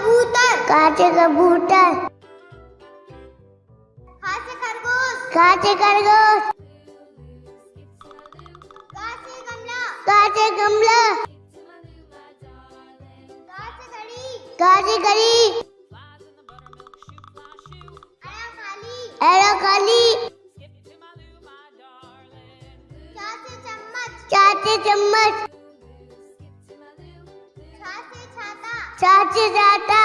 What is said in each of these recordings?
कबूतर। काचे कबूतर। खा खरगोश। काचे खरगोश। से गमला। काचे गमला। से घड़ी। काचे घड़ी। एरा खाली। चा से चम्मच। चाचे चम्मच। चाचे जाता।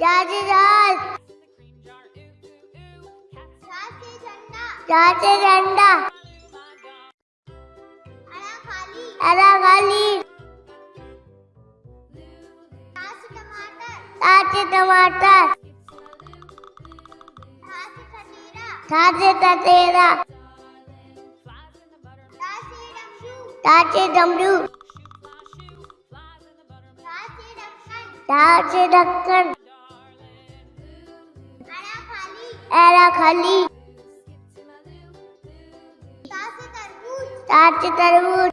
चाचे जहाज़ से झंडा। चाचे खाली। चा टमाटर चाचे टमाटर। ठा से ठठेरा चाचे ततेरा। टा डमरू ढक्कन ढक्कन एरा खाली। ता से तरबूज। चाचे तरबूज।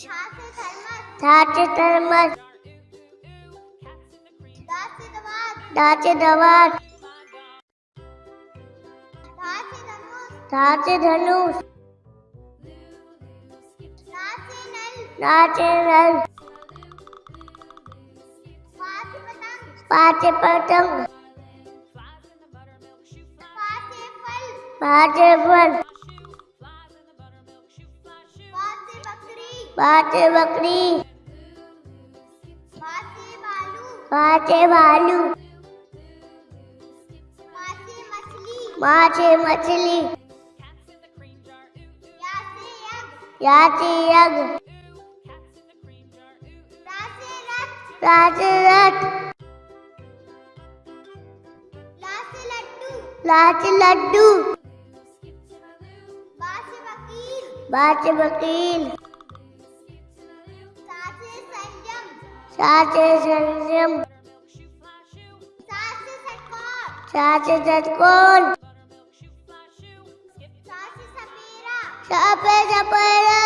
छा से थर्मस चाचे थर्मस दा से दवात चाचे दवात धा से धनुष। नाचे नल। पाचे पतंग। फल। पाचे फल बकरी। पाचे बकरी भालू। पाचे भालू पा से मछली याचे यज्ञ रा लाचे लड्डू। बाचे वकील। साचे संयम। सा से षटकोर साचे सपेरा। सापे सपेरा।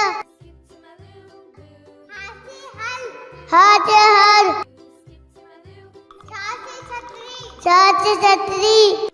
हल। हाथे छतरी। साचे छतरी।